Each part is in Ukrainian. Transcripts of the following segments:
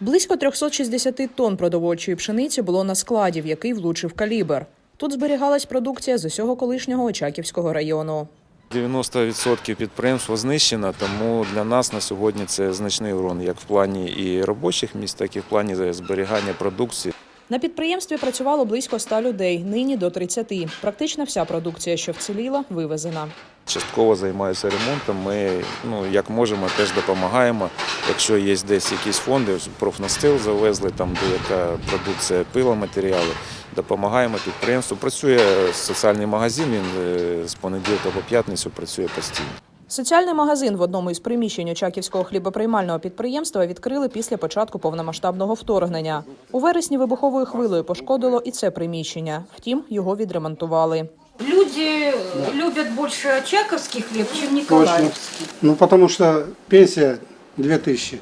Близько 360 тонн продовольчої пшениці було на складі, в який влучив калібр. Тут зберігалась продукція з усього колишнього Очаківського району. 90% підприємства знищено, тому для нас на сьогодні це значний урон як в плані і робочих місць, так і в плані зберігання продукції. На підприємстві працювало близько 100 людей, нині до 30. Практично вся продукція, що вціліла, вивезена. Частково займаюся ремонтом. Ми ну як можемо, теж допомагаємо. Якщо є десь якісь фонди, профнастил завезли, там деяка продукція пиломатеріали, допомагаємо підприємству. Працює соціальний магазин. Він е, з понеділка по п'ятницю працює постійно. Соціальний магазин в одному із приміщень Очаківського хлібоприймального підприємства відкрили після початку повномасштабного вторгнення. У вересні вибуховою хвилею пошкодило і це приміщення. Втім, його відремонтували. Люди любят больше очаковский хлеб, чем Точно. николаевский. Ну, потому что пенсия 2000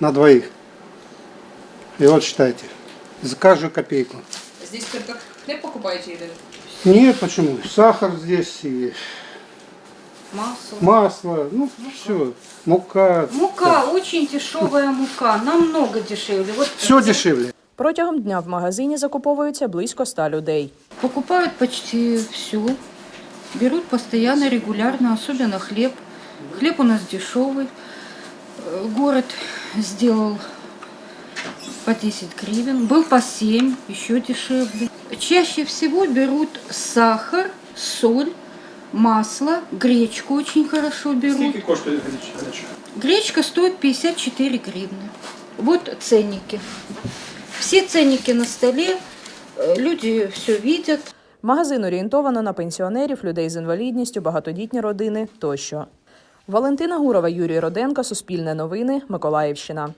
на двоих. И вот считайте, за каждую копейку. Здесь только хліб покупаєте или? Нет, почему? Сахар здесь и Масло. масло, ну все, мука. Мука, очень дешевая мука, намного дешевле. Вот Все дешевле. Протягом дня в магазині закуповується близько 100 людей. Покупают почти все. Берут постоянно, регулярно, особенно хлеб. Хлеб у нас дешевый. Э, Город сделал по 10 гривен. Был по 7, еще дешевле. Чаще всего берут сахар, соль, масло, гречку очень хорошо берут. Скільки коштує гречка? Гречка стоит 54 гривны. Вот ценники. Все ценники на столе. Э, Люди все видят. Магазин орієнтовано на пенсіонерів, людей з інвалідністю, багатодітні родини тощо. Валентина Гурова, Юрій Роденко, Суспільне новини, Миколаївщина.